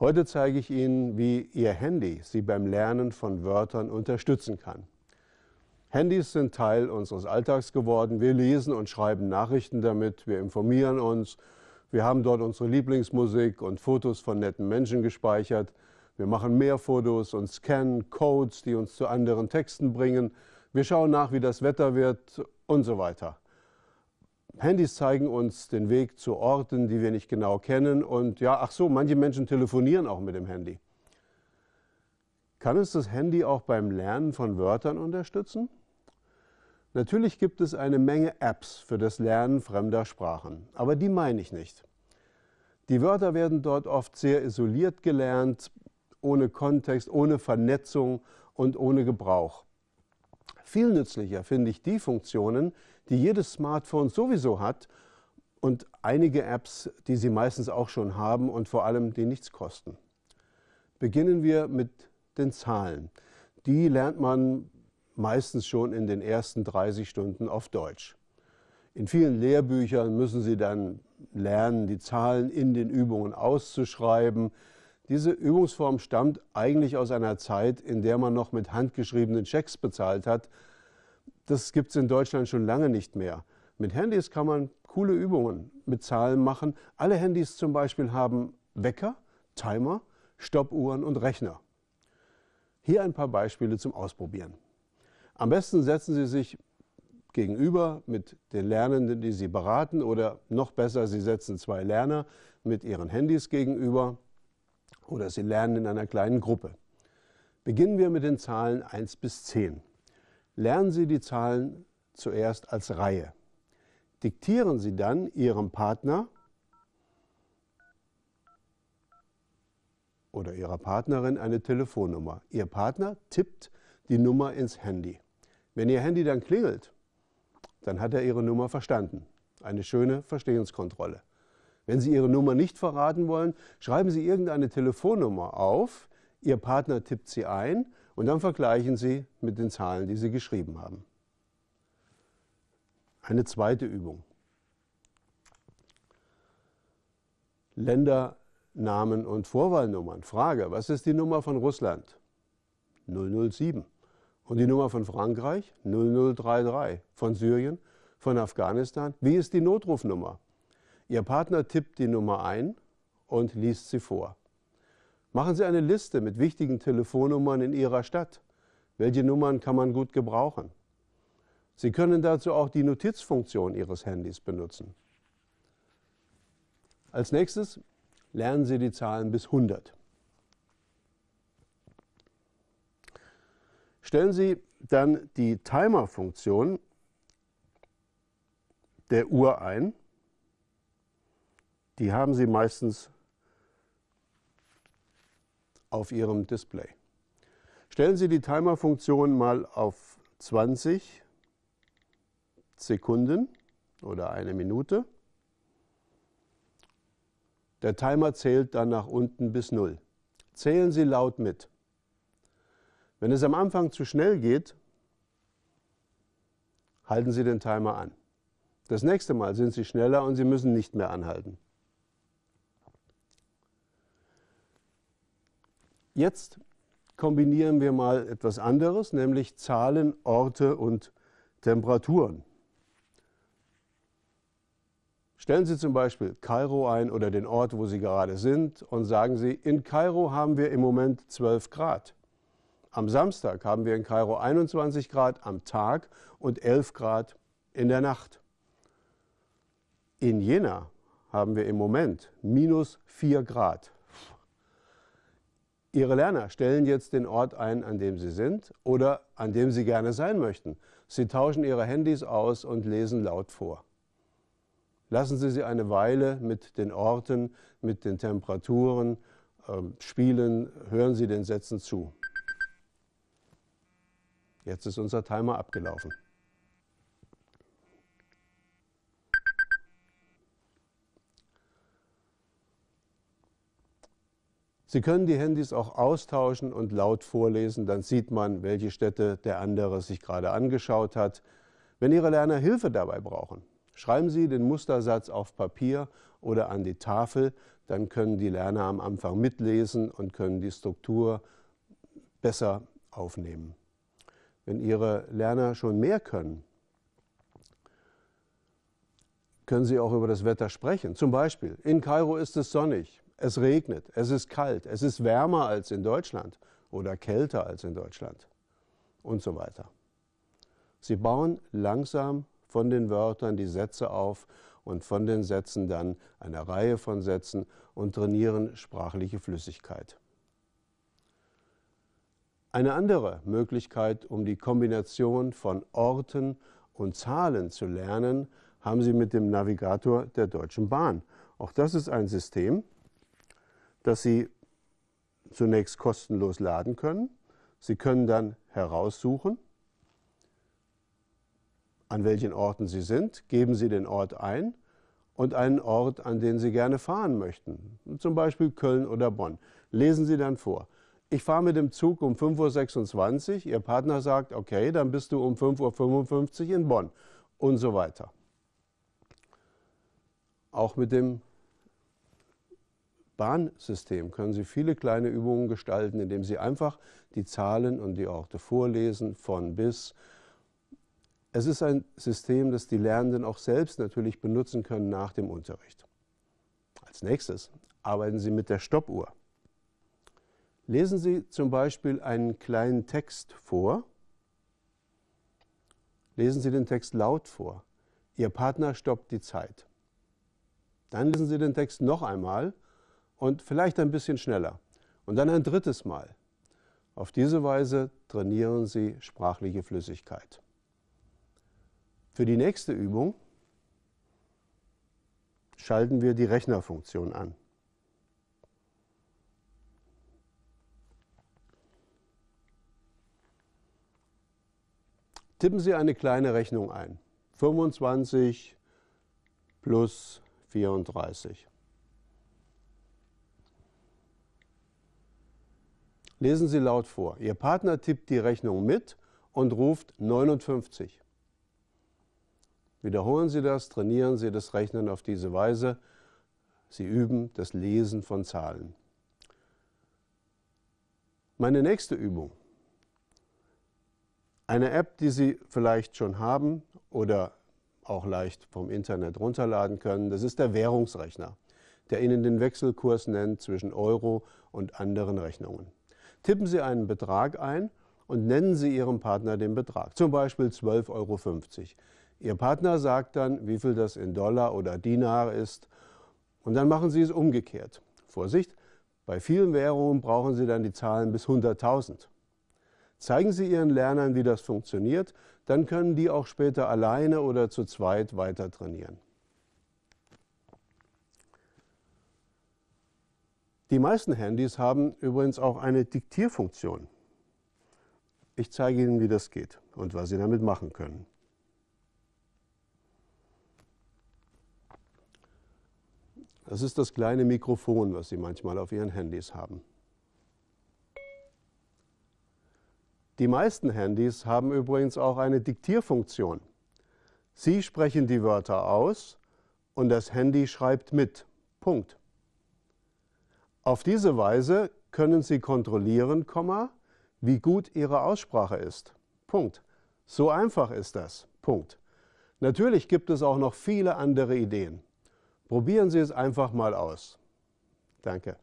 Heute zeige ich Ihnen, wie Ihr Handy Sie beim Lernen von Wörtern unterstützen kann. Handys sind Teil unseres Alltags geworden. Wir lesen und schreiben Nachrichten damit, wir informieren uns, wir haben dort unsere Lieblingsmusik und Fotos von netten Menschen gespeichert. Wir machen mehr Fotos und scannen Codes, die uns zu anderen Texten bringen. Wir schauen nach, wie das Wetter wird und so weiter. Handys zeigen uns den Weg zu Orten, die wir nicht genau kennen. Und ja, ach so, manche Menschen telefonieren auch mit dem Handy. Kann uns das Handy auch beim Lernen von Wörtern unterstützen? Natürlich gibt es eine Menge Apps für das Lernen fremder Sprachen, aber die meine ich nicht. Die Wörter werden dort oft sehr isoliert gelernt, ohne Kontext, ohne Vernetzung und ohne Gebrauch. Viel nützlicher finde ich die Funktionen, die jedes Smartphone sowieso hat und einige Apps, die Sie meistens auch schon haben und vor allem die nichts kosten. Beginnen wir mit den Zahlen. Die lernt man meistens schon in den ersten 30 Stunden auf Deutsch. In vielen Lehrbüchern müssen Sie dann lernen, die Zahlen in den Übungen auszuschreiben. Diese Übungsform stammt eigentlich aus einer Zeit, in der man noch mit handgeschriebenen Schecks bezahlt hat. Das gibt es in Deutschland schon lange nicht mehr. Mit Handys kann man coole Übungen mit Zahlen machen. Alle Handys zum Beispiel haben Wecker, Timer, Stoppuhren und Rechner. Hier ein paar Beispiele zum Ausprobieren. Am besten setzen Sie sich gegenüber mit den Lernenden, die Sie beraten oder noch besser, Sie setzen zwei Lerner mit ihren Handys gegenüber oder Sie lernen in einer kleinen Gruppe. Beginnen wir mit den Zahlen 1 bis 10. Lernen Sie die Zahlen zuerst als Reihe. Diktieren Sie dann Ihrem Partner oder Ihrer Partnerin eine Telefonnummer. Ihr Partner tippt die Nummer ins Handy. Wenn Ihr Handy dann klingelt, dann hat er Ihre Nummer verstanden. Eine schöne Verstehenskontrolle. Wenn Sie Ihre Nummer nicht verraten wollen, schreiben Sie irgendeine Telefonnummer auf, Ihr Partner tippt sie ein und dann vergleichen Sie mit den Zahlen, die Sie geschrieben haben. Eine zweite Übung. Ländernamen und Vorwahlnummern. Frage, was ist die Nummer von Russland? 007. Und die Nummer von Frankreich 0033, von Syrien, von Afghanistan. Wie ist die Notrufnummer? Ihr Partner tippt die Nummer ein und liest sie vor. Machen Sie eine Liste mit wichtigen Telefonnummern in Ihrer Stadt. Welche Nummern kann man gut gebrauchen? Sie können dazu auch die Notizfunktion Ihres Handys benutzen. Als nächstes lernen Sie die Zahlen bis 100. Stellen Sie dann die Timer-Funktion der Uhr ein. Die haben Sie meistens auf Ihrem Display. Stellen Sie die Timer-Funktion mal auf 20 Sekunden oder eine Minute. Der Timer zählt dann nach unten bis 0. Zählen Sie laut mit. Wenn es am Anfang zu schnell geht, halten Sie den Timer an. Das nächste Mal sind Sie schneller und Sie müssen nicht mehr anhalten. Jetzt kombinieren wir mal etwas anderes, nämlich Zahlen, Orte und Temperaturen. Stellen Sie zum Beispiel Kairo ein oder den Ort, wo Sie gerade sind und sagen Sie, in Kairo haben wir im Moment 12 Grad. Am Samstag haben wir in Kairo 21 Grad am Tag und 11 Grad in der Nacht. In Jena haben wir im Moment minus 4 Grad. Ihre Lerner stellen jetzt den Ort ein, an dem sie sind oder an dem sie gerne sein möchten. Sie tauschen ihre Handys aus und lesen laut vor. Lassen Sie sie eine Weile mit den Orten, mit den Temperaturen äh, spielen, hören Sie den Sätzen zu. Jetzt ist unser Timer abgelaufen. Sie können die Handys auch austauschen und laut vorlesen, dann sieht man, welche Städte der andere sich gerade angeschaut hat. Wenn Ihre Lerner Hilfe dabei brauchen, Schreiben Sie den Mustersatz auf Papier oder an die Tafel, dann können die Lerner am Anfang mitlesen und können die Struktur besser aufnehmen. Wenn Ihre Lerner schon mehr können, können Sie auch über das Wetter sprechen. Zum Beispiel, in Kairo ist es sonnig, es regnet, es ist kalt, es ist wärmer als in Deutschland oder kälter als in Deutschland und so weiter. Sie bauen langsam von den Wörtern die Sätze auf und von den Sätzen dann eine Reihe von Sätzen und trainieren sprachliche Flüssigkeit. Eine andere Möglichkeit, um die Kombination von Orten und Zahlen zu lernen, haben Sie mit dem Navigator der Deutschen Bahn. Auch das ist ein System, das Sie zunächst kostenlos laden können. Sie können dann heraussuchen, an welchen Orten Sie sind, geben Sie den Ort ein und einen Ort, an den Sie gerne fahren möchten, zum Beispiel Köln oder Bonn. Lesen Sie dann vor. Ich fahre mit dem Zug um 5.26 Uhr, Ihr Partner sagt, okay, dann bist du um 5.55 Uhr in Bonn und so weiter. Auch mit dem Bahnsystem können Sie viele kleine Übungen gestalten, indem Sie einfach die Zahlen und die Orte vorlesen, von bis. Es ist ein System, das die Lernenden auch selbst natürlich benutzen können nach dem Unterricht. Als nächstes arbeiten Sie mit der Stoppuhr. Lesen Sie zum Beispiel einen kleinen Text vor. Lesen Sie den Text laut vor. Ihr Partner stoppt die Zeit. Dann lesen Sie den Text noch einmal und vielleicht ein bisschen schneller. Und dann ein drittes Mal. Auf diese Weise trainieren Sie sprachliche Flüssigkeit. Für die nächste Übung schalten wir die Rechnerfunktion an. Tippen Sie eine kleine Rechnung ein. 25 plus 34. Lesen Sie laut vor. Ihr Partner tippt die Rechnung mit und ruft 59. Wiederholen Sie das, trainieren Sie das Rechnen auf diese Weise. Sie üben das Lesen von Zahlen. Meine nächste Übung. Eine App, die Sie vielleicht schon haben oder auch leicht vom Internet runterladen können, das ist der Währungsrechner, der Ihnen den Wechselkurs nennt zwischen Euro und anderen Rechnungen. Tippen Sie einen Betrag ein und nennen Sie Ihrem Partner den Betrag, zum Beispiel 12,50 Euro. Ihr Partner sagt dann, wie viel das in Dollar oder Dinar ist und dann machen Sie es umgekehrt. Vorsicht, bei vielen Währungen brauchen Sie dann die Zahlen bis 100.000. Zeigen Sie Ihren Lernern, wie das funktioniert, dann können die auch später alleine oder zu zweit weiter trainieren. Die meisten Handys haben übrigens auch eine Diktierfunktion. Ich zeige Ihnen, wie das geht und was Sie damit machen können. Das ist das kleine Mikrofon, was Sie manchmal auf Ihren Handys haben. Die meisten Handys haben übrigens auch eine Diktierfunktion. Sie sprechen die Wörter aus und das Handy schreibt mit. Punkt. Auf diese Weise können Sie kontrollieren, wie gut Ihre Aussprache ist. Punkt. So einfach ist das. Punkt. Natürlich gibt es auch noch viele andere Ideen. Probieren Sie es einfach mal aus. Danke.